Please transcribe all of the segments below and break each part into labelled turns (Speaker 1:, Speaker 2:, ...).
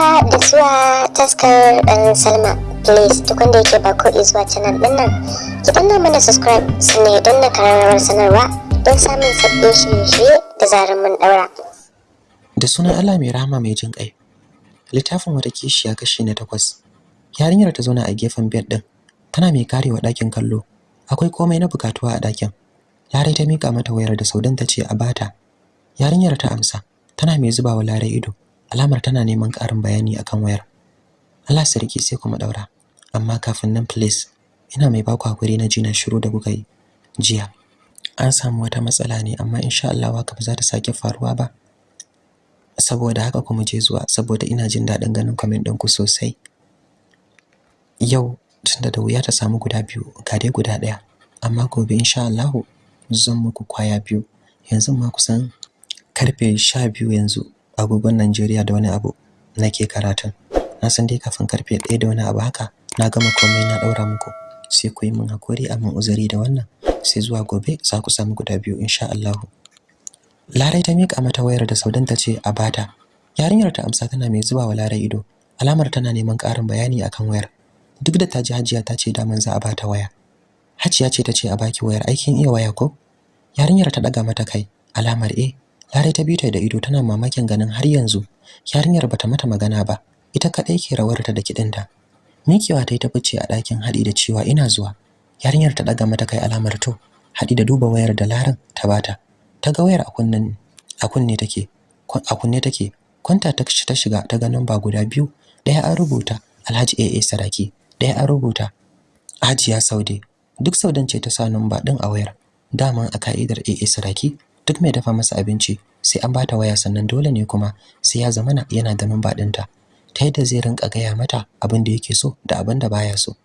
Speaker 1: haka da zuwa taskar ɗan salma. Please duk wanda yake ba ko zuwa canal ɗin nan ki danna mana subscribe sannan don na kararrawar sanarwa don samun sabbin shirye-shirye da zarar mun ɗaura.
Speaker 2: Da sunan Allah mai rahama mai jin ƙai littafin wata kishiya kashi na takwas. Yarinyar ta zauna a gefen bed ɗin tana mai karewa ɗakin kallo. Akwai komai na bukatuwa a ɗakin. Larai ta mika mata wayar da Saudan ta ce a bata yarinyar ta amsa tana mai zubawa Larai ido. Alamar tana neman ƙarin bayani akan wayar. Allah sarki sai kuma daura amma kafin nan please ina mai baku haƙuri na jina shiru da kuka yi jiya. An samu wata matsala ne amma insha Allah haka ba za ta sake faruwa ba. Saboda haka kuma je zuwa saboda ina jin daɗin ganin comment ɗinku sosai. Yau tunda da wuya ta samu guda biyu ga dai guda ɗaya. Amma gobe insha Allah zan muku ƙwaya biyu. Yanzu ma kusan ƙarfe 12 yanzu. Agogon Najeriya da wani abu nake karatun. Na san dai kafin ƙarfe 1 da wani abu haka na gama komai na daura muku. Sai ku yi min haƙuri a min uzuri da wannan sai zuwa gobe za ku samu guda biyu insha Allah Larai ta mika mata wayar da Saudan ta ce a bata yarinyar ta amsa tana mai zuba wa Larai ido. Alamar tana neman ƙarin bayani akan wayar. Duk da ta ji Hajiya ta ce daman za a bata waya. Hajiya ce ta ce a baki wayar aikin iya waya ko? Yarinyar ta daga mata kai. Alamar eh. Larai ta bita da ido tana mamakin ganin har yanzu yarinyar bata mata magana ba ita kadai ke rawarta da kidinta Mikewa ta yi ta fice a ɗakin haɗi da cewa ina zuwa. Yarinyar ta daga mata kai alamar to haɗi da duba wayar da Laran ta bata ta. Ga wayar a kunnen a kunne take a kunne take. Kwanta ta ta shiga ta ga namba guda biyu ɗaya an rubuta Alhaji AA Saraki ɗaya an rubuta Hajiya Saude. Duk Saudan ce ta sa namba din a wayar. Daman a ka'idar AA Saraki duk mai dafa masa abinci sai an bata waya sannan dole ne kuma sai ya zamana yana da namba ɗinta. Ta yadda zai rinka gaya mata abin da yake so da abin da baya so.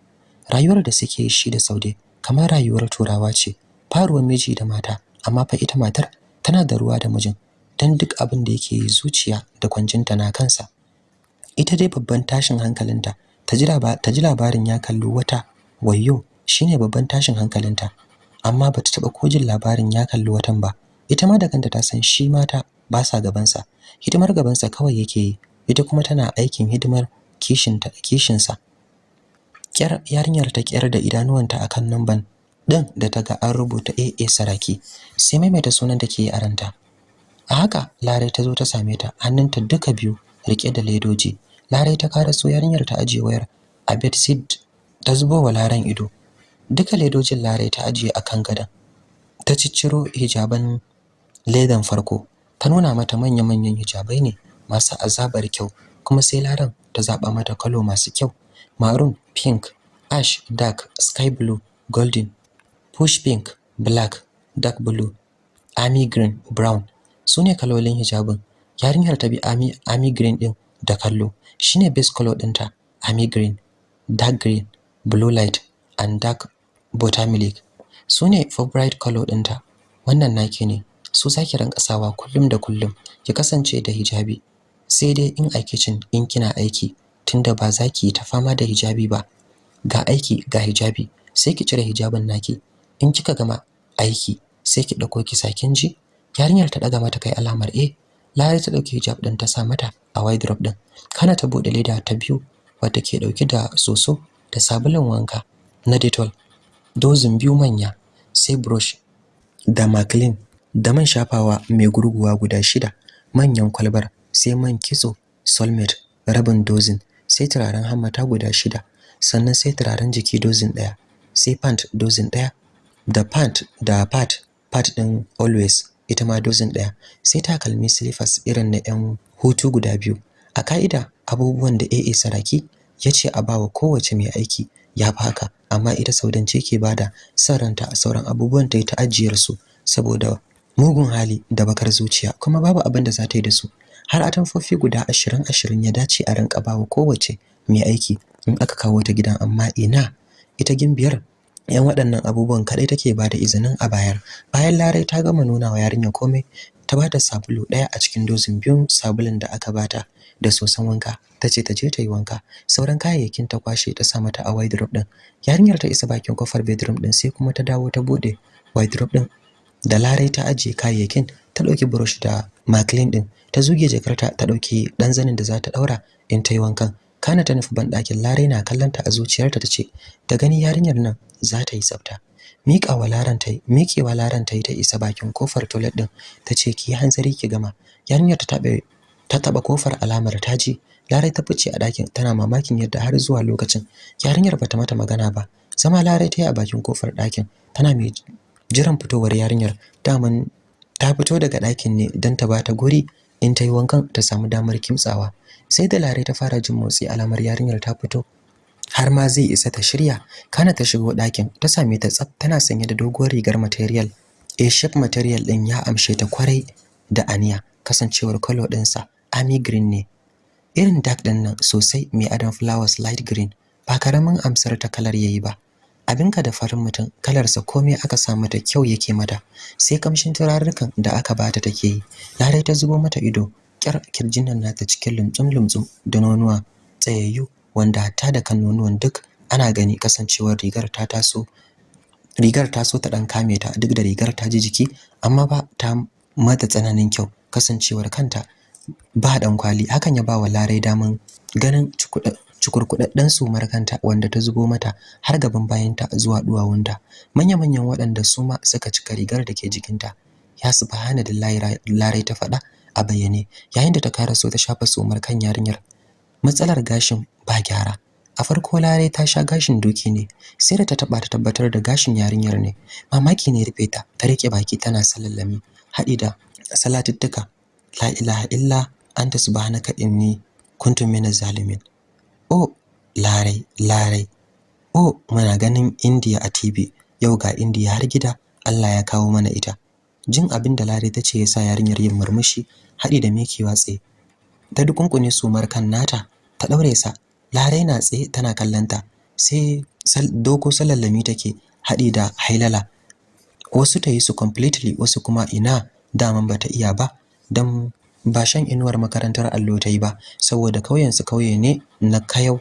Speaker 2: Rayuwar da suke shi da Saude kamar rayuwar turawa ce faruwar miji da mata amma fa ita matar tana da ruwa da mijin dan duk abin da yake zuciya da kwancinta na kansa. Ita dai babban tashin hankalinta ta ji labarin ya kallo wata wayyo shine babban tashin hankalinta amma bata taba kojin labarin ya kalli watan ba. Ita ma da kanta ta san shi mata ba sa gabansa. Hidimar gabansa kawai yake yi. Ita kuma tana aikin hidimar kishinta kishinsa. Kyar yarinyar ta kyar da idanuwanta akan numban din da ta ga an rubuta AA Saraki. Sai maimaita sunan da ke a ranta. A haka Larai ta zo ta same ta hannunta duka biyu riƙe da ledoji. Larai ta kara so yarinyar ta ajiye wayar. A bedside ta zubo wa Laran ido. Duka ledojin Larai ta ajiye akan gadon. Ta cicciro hijaban ledan farko ta nuna mata manya-manyan hijabai ne masu azabar kyau kuma sai Laran ta zaba mata kalo masu kyau. Maroon pink ash dark sky blue golden push pink black dark blue army green brown. Sune kalolin hijabin. Yarinyar ta bi army army green din da kallo. Shine base color ɗinta army green dark green blue light and dark buttermilk. Sune favorite color ɗinta wannan naki ne. Su zaki ranka sawa kullum da kullum. Ki kasance da hijabi. Sai dai in a kitchen in kina aiki tunda ba za ki ta fama da hijabi ba. Ga aiki ga hijabi. Sai ki cire hijabin naki. In kika gama aiki sai ki ɗauko ki sakin ji? Yarinyar ta daga mata kai alamar eh Lari ta ɗauki hijab din ta sa mata a wardrobe din kana ta buɗe leda ta biyu wadda ke ɗauke da soso da sabulun wanka na Dettol. Dozin biyu manya sai brush da maclean. Da man shafawa mai gurguwa guda shida manyan kwalbar sai man kitso soulmate rabin dozin sai turaren hammata guda shida sannan sai turaren jiki dozin ɗaya sai pant dozin ɗaya da pant da pad pad din always ita ma dozin ɗaya sai takalmi slippers irin na yan hutu guda biyu. A ka'ida abubuwan da AA Saraki ya ce a bawa kowace mai aiki ya fi haka amma ita saudance ke ba da son ranta a sauran abubuwan ta yi ta ajiyar su saboda mugun hali da bakar zuciya kuma babu abin da za ta yi da su. Har atamfofi guda ashirin ashirin ya dace a rinka bawa kowace mai aiki in aka kawo ta gidan. Amma ina ita gimbiyar yan waɗannan abubuwan kaɗai take ba da izinin a bayar. Bayan larai ta gama nuna wa yarinya komai ta ba da sabulu ɗaya a cikin dozin biyun sabulun da aka bata da soson wanka. Ta ce ta je ta yi wanka. Sauran kayayyakin ta kwashe ta sa mata a wardrobe din yarinyar ta isa bakin ƙofar bedroom din sai kuma ta dawo ta buɗe wardrobe din da larai ta ajiye kayayyakin ta ɗauki brush da maclean din ta zuge jakarta ta ɗauki dan zanin da za ta daura in ta yi wankan. Kana ta nufi banɗakin larai na kallanta a zuciyarta ta ce da gani yarinyar nan za ta yi tsafta. Miƙa wa laran ta miƙewa laran ta yi ta isa bakin ƙofar toilet din ta ce ki hanzari ki gama. Yarinyar ta taɓa ta taɓa ƙofar alamar ta ji larai ta fice a ɗakin tana mamakin yadda har zuwa lokacin. Yarinyar bata mata magana ba zama larai ta yi a bakin ƙofar ɗakin tana mai jiran fitowar yarinyar. Daman ta fito daga ɗakin ne don ta bata guri in ta yi wankan ta samu damar kimtsawa. Sai da larai ta fara jin motsi alamar yarinyar ta fito. Har ma zai isa ta shirya kana ta shigo ɗakin ta same ta tsaf tana sanye da doguwar rigar material. A shape material ɗin ya amshe ta ƙwarai da aniya kasancewar color ɗinsa army green ne. Irin dark ɗin nan sosai mai adon flowers light green ba ƙaramin amsar ta kalar yayi ba. Abinka da farin mutum kalarsa komai aka sa mata kyau yake mata sai kamshin turarrukan da aka bata take yi. Larai ta zubo mata ido kyar ƙirjin nan nata cikin lumtsum lumtsum da nonuwa tsayayyu wanda hatta da kan nonuwan duk ana gani kasancewar rigar ta taso rigar ta so ta dan kame ta duk da rigar ta ji jiki amma ba ta mata tsananin kyau kasancewar kanta ba dan kwali. Hakan ya ba wa larai daman ganin cikurkudadden sumar kanta wanda ta zubo mata har gaban bayanta zuwa duwawunta. Manya-manyan waɗanda su ma suka cika rigar da ke jikinta. Ya subhana da larai ta faɗa a bayyane yayin da ta kara so ta shafa sumar kan yarinyar. Matsalar gashin ba gyara. A farko larai ta sha gashin doki ne sai da ta taba ta tabbatar da gashin yarinyar ne. Mamaki ne rufe ta ta riƙe baki tana salallami haɗi da salatuttuka la ilaha illa anta subhanaka inni kuntu minaz zalimin. Oh larai larai. Oh muna ganin indiya a tv yau ga indiya har gida. Allah ya kawo mana ita. Jin abin da larai ta ce yasa yarinyar yin murmushi haɗi da mekewa tsaye. Ta dukunkune sumar kan nata. Ta daure sa. Larai na tsaye tana kallanta sai doko salallami take haɗi da hailala. Wasu ta yi su completely wasu kuma ina daman bata iya ba. Dan ba shan inuwar makarantar allo ta yi ba saboda kauyen su kauye ne na kayau.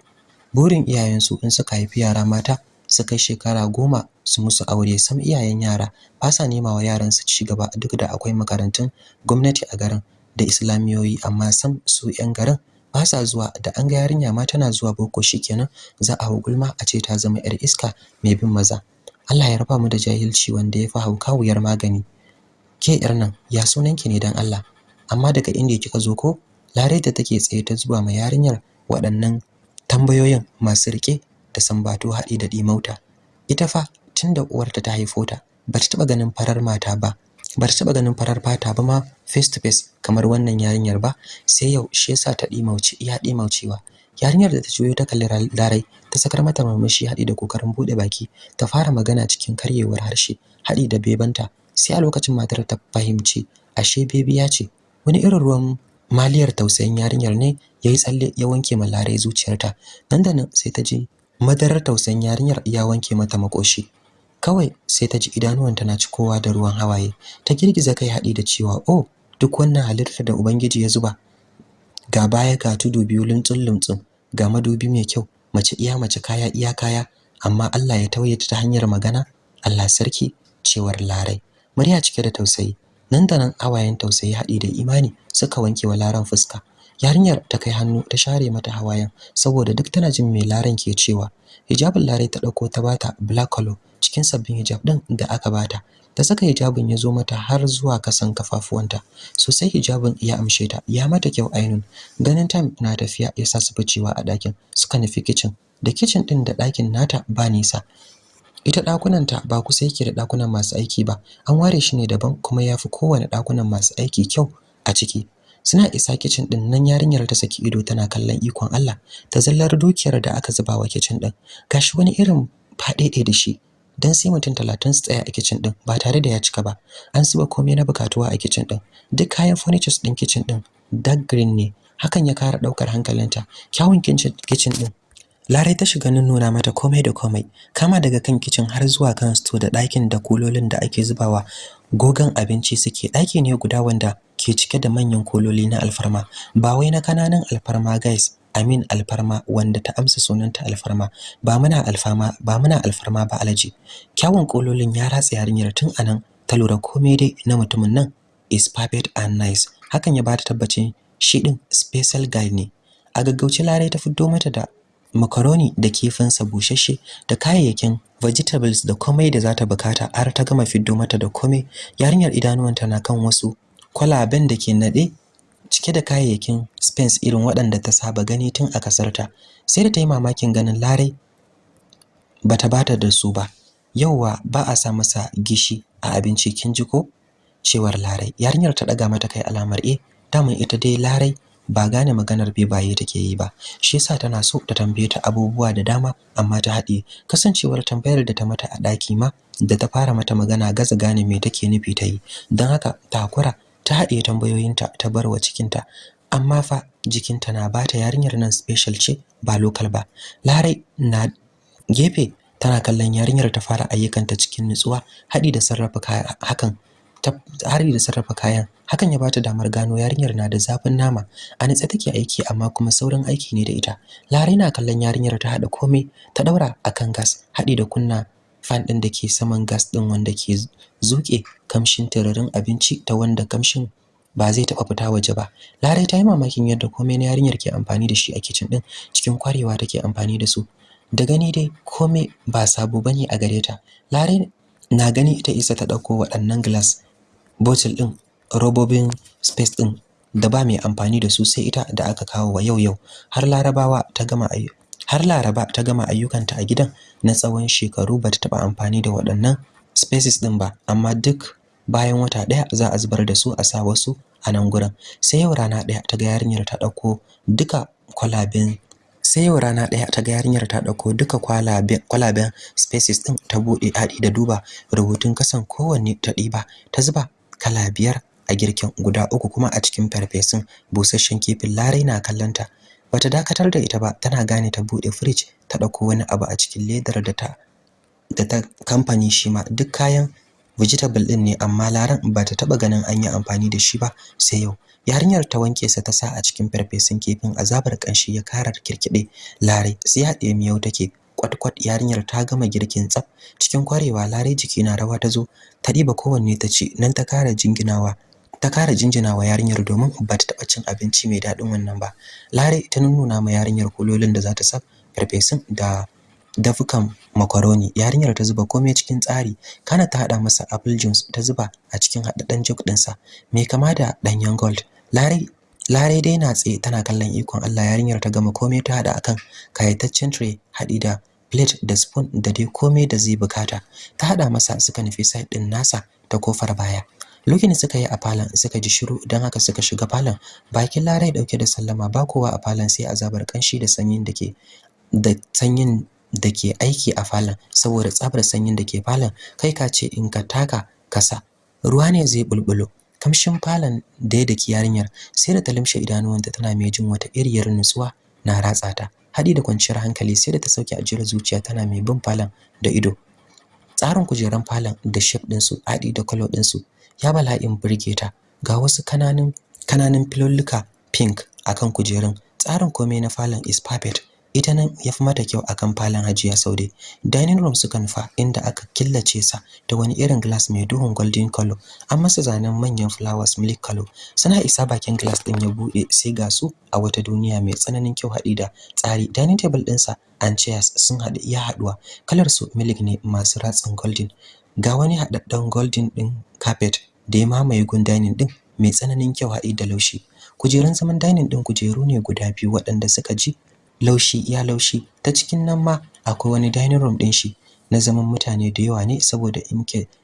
Speaker 2: Burin iyayensu in suka haifi yara mata su kai shekara goma su musu aure sam iyayen yara ba sa nema wa yaran su ci gaba duk da akwai makarantun gwamnati a garin da islamiyoyi amma sam su yan garin ba sa zuwa. Da an ga yarinya ma tana zuwa boko shikenan za a hau gulma a ce ta zama yar iska mai bin maza. Allah ya raba mu da jahilci wanda ya fi hauka wuyar magani. Ke yar nan ya sunanki ne dan Allah? Amma daga inda kika zo ko? Lare da take tsaye ta zuba ma yarinyar waɗannan tambayoyin masu riƙe da sambato haɗi da dimauta ita fa tunda uwarta ta haifo ta ba ta taɓa ganin farar mata ba ba ta taɓa ganin farar fata ba ma face to face kamar wannan yarinyar ba sai yau shi yasa ta dimauci iya dimaucewa yarinyar da ta juyo ta kalli larai ta sakar mata murmushi haɗi da ƙoƙarin buɗe baki ta fara magana cikin karyewar harshe haɗi da bebanta sai a lokacin matar ta fahimci ashe bebiya ce. Wani irin ruwan maliyar tausayin yarinyar ne yayi tsalle ya wanke ma larai zuciyarta. Nan da nan sai ta ji madarar tausayin yarinyar ya wanke mata makoshi. Kawai sai ta ji idanuwanta na cikowa da ruwan hawaye. Ta girgiza kai haɗi da cewa oh duk wannan halittar da ubangiji ya zuba. Ga baya ga tudu biyu luntsun luntsun ga madubi mai kyau mace iya mace kaya iya kaya. Amma Allah ya tauye ta hanyar magana Allah sarki cewar larai murya cike da tausayi. Nan da nan hawayen tausayi haɗi da imani suka wanke wa laran fuska. Yarinyar ta kai hannu ta share mata hawayen saboda duk tana jin mai laran ke cewa. Hijabin larai ta ɗauko ta bata black color cikin sabbin hijab din da aka bata ta. Saka hijabin ya zo mata har zuwa kasan kafafuwanta. Sosai hijabin ya amshe ta ya mata kyau ainun. Ganin time na tafiya ya sa su ficewa a ɗakin suka nufi kitchen. Da kitchen din da ɗakin nata ba nisa. Ita ɗakunanta ba kusa yake da ɗakunan masu aiki ba. An ware shi ne daban kuma ya fi kowane ɗakunan masu aiki kyau a ciki. Suna isa kicin ɗin nan yarinyar ta saki ido tana kallon ikon Allah ta zallar dukiyar da aka zuba wa kicin din gashi wani irin fadede da shi. Dan sai mutum 30 su tsaya a kicin din ba tare da ya cika ba. An zuba komai na bukatuwa a kicin din duk kayan furnitures din kicin din dark green ne. Hakan ya kara ɗaukar hankalinta. Kyawun kicin din Larai ta shiga nuna mata komai da komai kama daga kan kicin har zuwa kan sto da ɗakin da kulolin da ake zubawa. Gogan abinci suke ɗaki ne guda wanda ke cike da manyan kololi na alfarma. Ba wai na ƙananan alfarma guys. Amin alfarma wanda ta amsa sunanta alfarma. Ba muna alfarma ba muna alfarma ba alaji kyawun kololin ya ratsa yarinyar tun a nan ta lura komai dai na mutumin nan is perfect and nice. Hakan ya bata tabbacin shi din special guy ne. A gaggauce larai ta fito mata da macaroni da kifinsa bushashe da kayayyakin vegetables da komai da zata buƙata har ta gama fiddo mata da komai. Yarinyar idanuwanta na kan wasu kwalaben da ke nade cike da kayayyakin spence irin waɗanda ta saba gani tun a kasarta sai da ta yi mamakin ganin larai bata bata da su ba. Yauwa ba a sa masa gishi a abinci kin ji ko? Cewar larai. Yarinyar ta daga mata kai alamar eh daman ita dai larai ba gane maganar bebaye take yi ba. Shi yasa tana so ta tambaye ta abubuwa da dama amma ta haɗe kasancewar tambayar da ta mata a ɗaki ma da ta fara mata magana gaza gane me take nufi ta yi. Don haka ta hakura ta haɗe tambayoyinta ta bar wa cikinta. Amma fa jikinta na bata yarinyar nan special ce ba local ba. Larai na gefe tana kallon yarinyar ta fara ayyukanta cikin nutsuwa haɗi da sarrafa hakan hari da sarrafa kayan. Hakan ya bata damar gano yarinyar na da zafin nama. A nitsa take aiki amma kuma saurin aiki ne da ita. Larai na kallon yarinyar ta hada komai ta daura akan gas hadi da kunna fan din da ke saman gas din wanda ke zuke kamshin tararin abinci ta wanda kamshin ba zai taba fita waje ba. Larai ta yi mamakin yadda komai na yarinyar ke amfani da shi a kitchen din cikin kwarewa take amfani da su. Da gani dai komai ba sabo ba ne a gare ta. Larai na gani ita isa ta ɗauko waɗannan glass bottle din robobin space din da ba mai amfani da su sai ita da aka kawo wa yau yau. Har larabawa ta gama har laraba ta gama ayyukanta a gidan na tsawon shekaru bata taba amfani da waɗannan spaces din ba amma duk bayan wata ɗaya za a zubar da su a sa wasu a nan gurin. Sai yau rana ɗaya ta ga yarinyar ta ɗauko duka kwalaben sai yau rana ɗaya ta ga yarinyar ta ɗauko duka kwalaben kwalaben spaces din ta buɗe haɗi da duba rubutun kasan kowanne ta ɗiba ta zuba kala biyar a girkin guda uku kuma a cikin farfesun busasshen kifin. Larai na kallanta bata dakatar da ita ba tana gane ta buɗe fridge ta ɗauko wani abu a cikin ledar da ta da ta kamfani shi ma. Duk kayan vegetable din ne amma laran bata taba ganin an yi amfani da shi ba sai yau. Yarinyar ta wanke sa ta sa a cikin farfesun kifin azabar kanshi ya karar kirkide larai sai haɗe miyau take. Kwat-kwat yarinyar ta gama girkin tsaf. Cikin kwarewa larai jiki na rawa ta zo. Ta diba kowanne ta ci nan ta kara jinginawa. Ta kara jinjinawa yarinyar domin ba ta taba cin abinci mai daɗin wannan ba. Larai ta nuna ma yarinyar kulolin da za ta sa farfesun da dafukan macaroni yarinyar ta zuba komai cikin tsari. Kana ta hada masa apple juice ta zuba a cikin hadaddan jug ɗinsa. Mai kama da danyen gold. Larai Larai dai na tsaye tana kallon ikon Allah. Yarinyar ta gama komai ta hada akan kayataccen tray hadi da plate da spoon da dai komai da zai buƙata. Ta hada masa suka nufi side din nasa ta ƙofar baya. Lukin suka yi a falon suka ji shiru don haka suka shiga falon. Bakin Larai ɗauke da sallama ba kowa a falon sai azabar kanshi da sanyin da ke da sanyin da ke aiki a falon. Saboda tsabar sanyin da ke falon kai ka ce in ka taka kasa ruwa ne zai bulbulo. Kamshin falon da ya daki yarinyar sai da ta limshe idanuwanta tana mai jin wata iriyar nutsuwa na ratsa ta. Hadi da kwanciyar hankali sai da ta sauke ajiyar zuciya tana mai bin falon da ido. Tsarin kujeran falon da shape din su hadi da color din su ya bala'in burge ta. Ga wasu ƙananan ƙananan filolluka pink akan kujerun. Tsarin komai na falon is perfect. Ita nan yafi mata kyau akan falon Hajiya Saude. Dining room suka nufa inda aka killace sa da wani irin glass mai duhun golden color. An masa zanen manyan flowers milk color. Suna isa bakin glass din ya buɗe sai ga su a wata duniya mai tsananin kyau haɗi da tsari. Dining table ɗinsa and chairs sun haɗu iya haɗuwa. Kalar su milk ne masu ratsin golden. Ga wani haɗaɗɗen golden ɗin carpet da ya mamaye gun dining ɗin mai tsananin kyau haɗi da laushi. Kujerun zaman dining ɗin kujeru ne guda biyu waɗanda suka ji laushi iya laushi. Ta cikin nan ma akwai wani dining room ɗin shi na zaman mutane da yawa ne saboda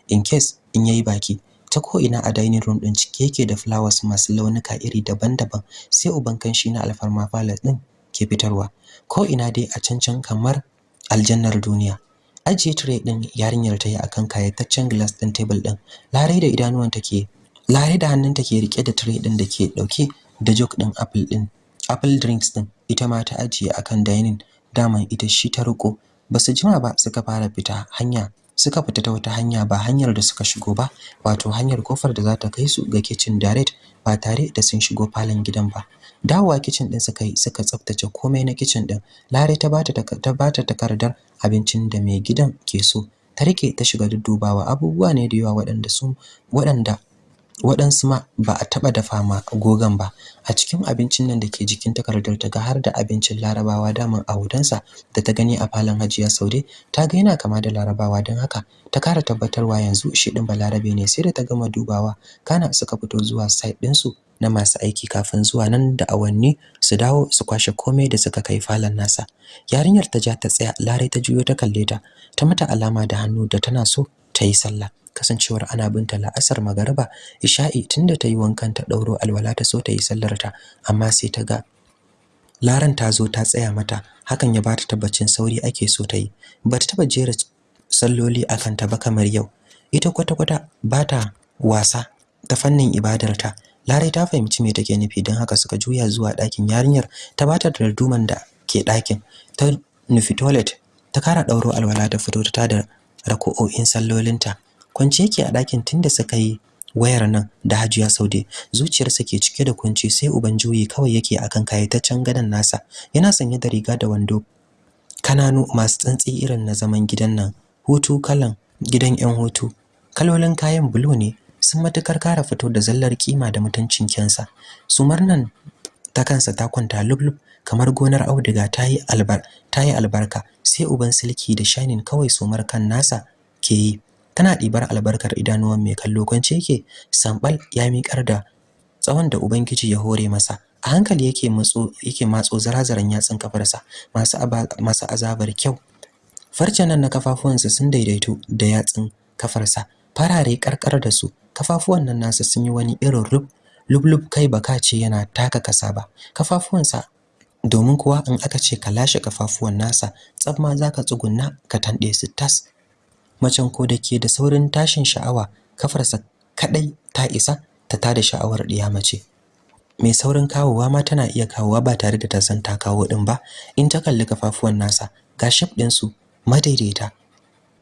Speaker 2: in case in yayi baki. Ta ko ina a dining room ɗin cike yake da flowers masu launuka iri daban-daban sai uban kanshi na alfarma palace ɗin ke fitarwa. Ko ina dai a cancan kamar aljannar duniya. Ajiye tray din yarinyar ta yi akan kayataccen glass din table din. Larai da idanuwan take larai da hannun take riƙe da tray din da ke ɗauke da jug din apple din apple drinks din. Ita ma ta ajiye akan dining. Daman ita shi ta riko. Basu jima ba suka fara fita hanya suka fita ta wata hanya ba hanyar da suka shigo ba wato hanyar ƙofar da za ta kai su ga kitchen direct ba tare da sun shigo falon gidan ba. Dawowa kitchen din suka yi suka tsaftace komai na kitchen din lare ta bata ta bata takardar abincin da mai gidan ke so. Ta riƙe ta shiga duddubawa. Abubuwa ne da yawa waɗanda su waɗanda waɗansu ma ba a taɓa dafa ma gogan ba. A cikin abincin nan da ke jikin takardar ta ga har da abincin larabawa daman a hotonsa da ta gani a falon hajiya saude ta ga yana kama da larabawa don haka ta kara tabbatarwa yanzu shi ɗin balarabe ne sai da ta gama dubawa kana suka fito zuwa site ɗinsu na masu aiki kafin zuwa nan da awanni su dawo su kwashe komai da suka kai falon nasa. Yarinyar ta ja ta tsaya larai ta juyo ta kalle ta ta mata alama da hannu da tana so ta yi sallah. Kasancewar ana binta la'asar magariba isha'i tunda ta yi wankan ta ɗauro alwala ta so ta yi sallar ta amma sai ta ga laran ta zo ta tsaya mata. Hakan ya bata tabbacin sauri ake so ta yi. Bata taba jera salloli akan ta ba kamar yau. Ita kwata-kwata bata wasa ta fannin ibadarta Larai ta fahimci me take nufi don haka suka juya zuwa ɗakin yarinyar. Ta bata darduman da ke ɗakin. Ta nufi toilet ta kara ɗauro alwala ta fito ta da rako'o'in sallolinta. Kwance yake a ɗakin tunda suka yi wayar nan da Hajiya Saude. Zuciyarsa ke cike da kunci sai uban juyi kawai yake akan kayataccen gadon nasa. Yana sanye da riga da wando kananu masu tsantsi irin na zaman gidan nan. Hutu kalan gidan yan hutu. Kalolin kayan bulu ne sun matuƙar kara fito da zallar kima da mutuncin kyansa. Sumar nan ta kansa ta kwanta lublub kamar gonar auduga ta yi albar ta yi albarka sai uban silki da shining kawai sumar kan nasa ke yi. Tana ɗibar albarkar idanuwan mai kallo kwance yake sambal ya miƙar da tsawon da ubangiji ya hore masa. A hankali yake matso yake matso zarazaran yatsun kafarsa masu masu azabar kyau. Farcen nan na kafafuwansa sun daidaito da yatsun kafarsa. Farare karkar da su kafafuwan nan nasa sun yi wani irin rub lublub kai baka ce yana taka kasa ba. Kafafuwansa domin kuwa in aka ce ka lashe kafafuwan nasa tsab ma zaka tsugunna ka tande su tas. Macen ko da ke da saurin tashin sha'awa kafarsa kadai ta isa ta tada sha'awar diya mace. Mai saurin kawowa ma tana iya kawowa ba tare da ta san ta kawo din ba. In ta kalli kafafuwan nasa ga shape din su madaidaita.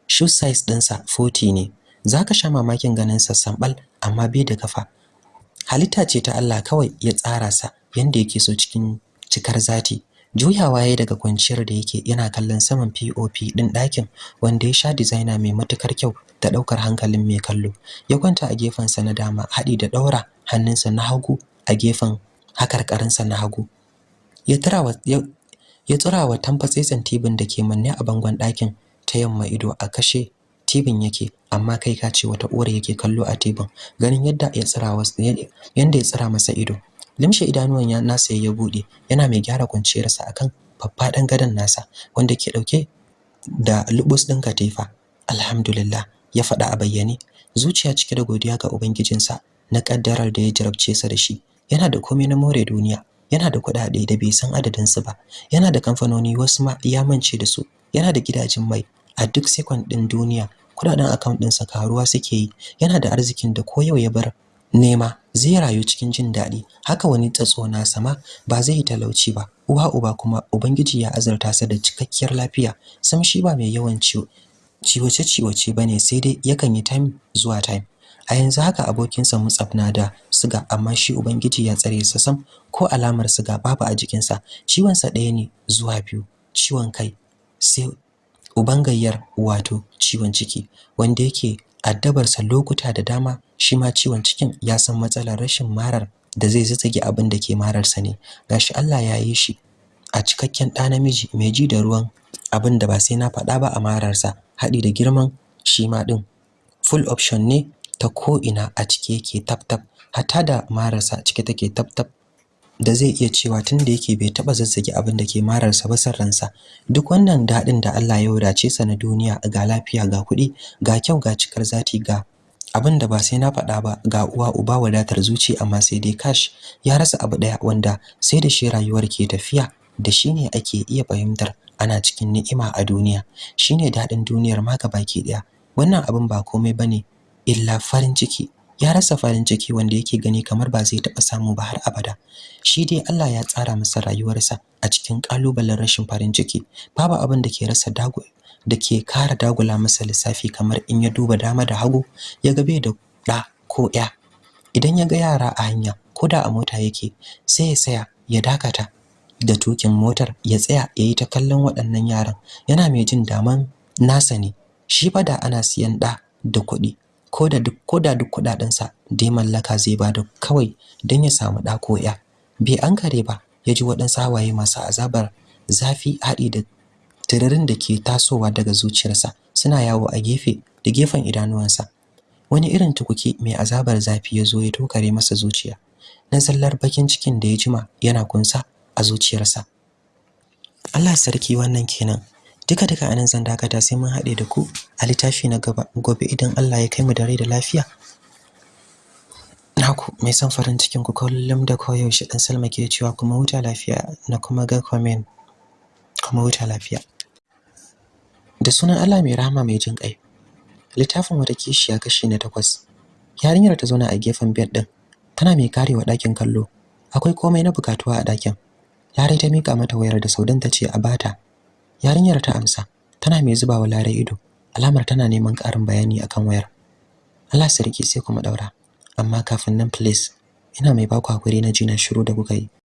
Speaker 2: Shoe size dinsa 40 ne. Zaka sha mamakin ganin sa sambal amma bai da kafa. Halitta ce ta Allah kawai ya tsara sa yanda yake so cikin cikar zati. Juyawa yayi daga kwanciyar da yake yana kallon saman POP din ɗakin wanda ya sha designer mai matuƙar kyau da ɗaukar hankalin mai kallo. Ya kwanta a gefen sa na dama hadi da daura hannunsa na hagu a gefen hakarkarin sa na hagu. Ya turawa ya turawa tamfatsetsen tibin da ke manne a bangon ɗakin ta yamma ido a kashe tibin yake amma kai ka ce wata uwar yake kallo a tibin ganin yadda ya tsira yanda ya tsira masa ido. Limshe idanuwan ya nasa ya buɗe yana mai gyara kwanciyarsa akan faffadan gadon nasa wanda ke ɗauke da lubus din katifa. Alhamdulillah ya faɗa a bayyane. Zuciya cike da godiya ga ubangijinsa na kaddarar da ya jarabce sa da shi. Yana da komai na more duniya yana da kuɗaɗe da bai san adadin su ba yana da kamfanoni wasu ma ya mance da su yana da gidajen mai a duk second din duniya kuɗaɗen account ɗinsa karuwa suke yi yana da arzikin da ko yau ya bar nema zai rayu cikin jin daɗi. Haka wani tsatso na sama ba zai yi talauci ba. Uwa uba kuma ubangiji ya azurta sa da cikakkiyar lafiya. Sam shi ba mai yawan ciwo ciwace ciwace ba ne sai dai yakan yi time zuwa time. A yanzu haka abokinsa Mutsaf na da siga amma shi ubangiji ya tsare sa sam. Ko alamar siga babu a jikinsa. Ciwon sa ɗaya ne zuwa biyu. Ciwon kai sai uban gayyar wato ciwon ciki wanda yake addabarsa lokuta da dama shi ma ciwon cikin ya san matsalar rashin marar da zai zazzage abin da ke mararsa ne. Gashi Allah ya yi shi a cikakken ɗa namiji mai ji da ruwan abin da ba sai na faɗa ba a mararsa haɗi da girman shi ma ɗin. Full option ne ta ko ina a cike yake tap tap hatta da mararsa cike take tap tap. Da zai iya cewa tunda yake bai taba zazzage abin da ke mararsa ba san ransa. Duk wannan daɗin da Allah ya wadace sa na duniya ga lafiya ga kuɗi ga kyau ga cikar zati ga abin da ba sai na faɗa ba ga uwa uba wadatar zuci amma sai dai kash ya rasa abu ɗaya wanda sai da shi rayuwar ke tafiya da shi ne ake iya fahimtar ana cikin ni'ima a duniya. Shine daɗin duniyar ma baki ɗaya wannan abin ba komai ba ne illa farin ciki. Ya rasa farin ciki wanda yake gani kamar ba zai taɓa samu ba har abada. Shi dai Allah ya tsara masa rayuwarsa a cikin kalubalen rashin farin ciki. Babu abin da ke rasa dago da ke kara dagula masa lissafi kamar in ya duba dama da hagu ya ga bai da ɗa ko ya idan ya ga yara a hanya ko da a mota yake sai ya saya ya dakata da tukin motar ya tsaya ya yi ta kallon waɗannan yaran. Yana mai jin daman nasa ne. Shi fa da ana siyan ɗa da kuɗi ko da duk ko da duk kuɗaɗen sa da ya mallaka zai ba da kawai dan ya samu da ko ya bai ankare ba ya ji waɗansu hawaye masu azabar zafi haɗi da tiririn da ke tasowa daga zuciyarsa suna yawo a gefe da gefen idanuwansa. Wani irin tukuki mai azabar zafi ya zo ya tokare masa zuciya na zallar bakin cikin da ya jima yana kunsa a zuciyarsa. Allah sarki wannan kenan. Duka duka a nan zan dakata sai mun haɗe da ku a littafi na gaba. Gobe idan Allah ya kai mu da rai da lafiya. Naku mai son farin cikin ku kullum da koyaushe dan Salma ke cewa kuma huta lafiya na kuma ga comment. Kuma huta lafiya. Da sunan Allah mai rahama mai jin ƙai. Littafin wata kishiya kashi na takwas. Yarinyar ta zauna a gefen bed din tana mai karewa ɗakin kallo. Akwai komai na bukatuwa a ɗakin. Larai ta mika mata wayar da Saudan ta ce a bata yarinyar ta amsa tana mai zubawa Larai ido alamar tana neman ƙarin bayani akan wayar. Allah sarki sai kuma daura amma kafin nan please ina mai baku haƙuri na ji na shiru da kuka yi.